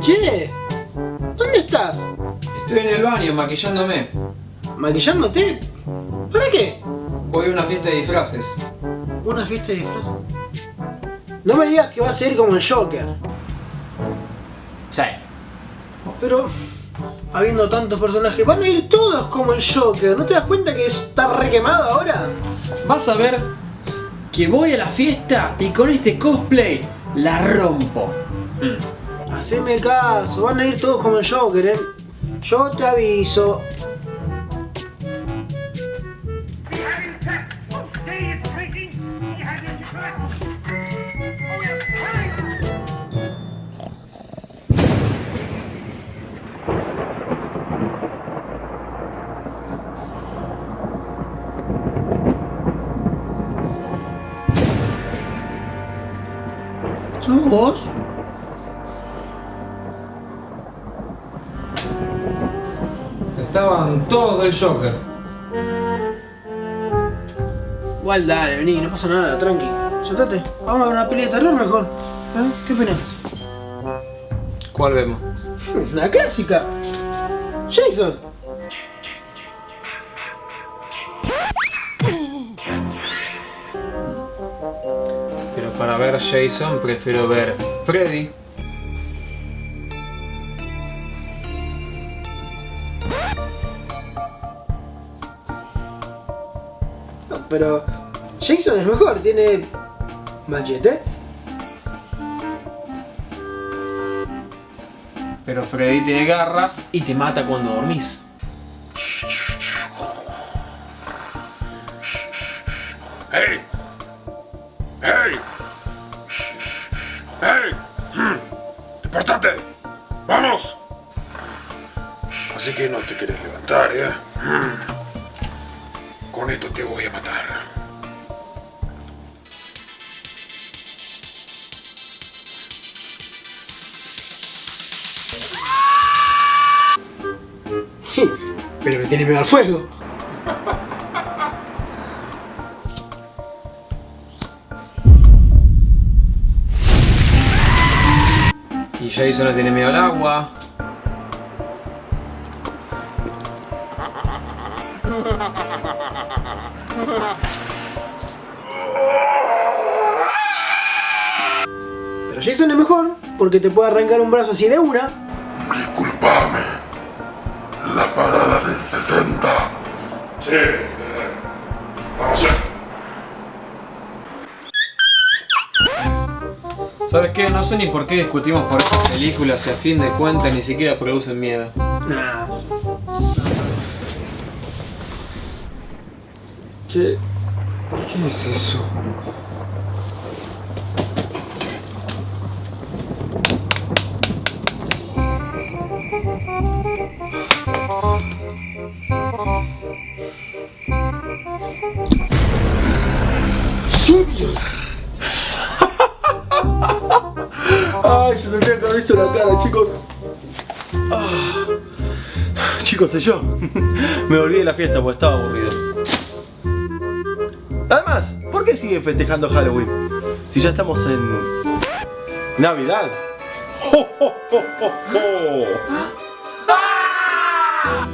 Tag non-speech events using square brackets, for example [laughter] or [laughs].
Che, ¿dónde estás? Estoy en el baño maquillándome. ¿Maquillándote? ¿Para qué? Voy a una fiesta de disfraces. ¿Una fiesta de disfraces? No me digas que vas a ir como el Joker. Sí. Pero, habiendo tantos personajes, van a ir todos como el Joker. ¿No te das cuenta que está re quemado ahora? Vas a ver que voy a la fiesta y con este cosplay la rompo. Haceme caso, van a ir todos como el Joker. Yo te aviso. Estaban todos del Joker. Igual dale, vení, no pasa nada, tranqui. Soltate, vamos a ver una peli de terror mejor. ¿Eh? ¿Qué opinas? ¿Cuál vemos? [laughs] La clásica. Jason. Para ver Jason prefiero ver Freddy. No, pero Jason es mejor, tiene machete. Pero Freddy tiene garras y te mata cuando dormís. ¡Hey! ¡Hey! ¡Hey! Hmm. ¡Despertate! ¡Vamos! Así que no te quieres levantar, ¿eh? Hmm. Con esto te voy a matar. Sí, pero me tiene miedo al fuego. [laughs] Y Jason no tiene miedo al agua. Pero Jason es mejor porque te puede arrancar un brazo así de una. Disculpame. La parada del 60. Sí. Vamos a... ¿Sabes qué? No sé ni por qué discutimos por estas películas y a fin de cuentas ni siquiera producen miedo. ¿Qué? ¿Qué es eso? Ay, se tendría que haber visto la cara, chicos. Ah. Chicos, soy yo. [laughs] Me volví de la fiesta porque estaba aburrido. Además, ¿por qué siguen festejando Halloween? Si ya estamos en... Navidad. ¡Jo, jo, jo, jo, jo! ¡Ah!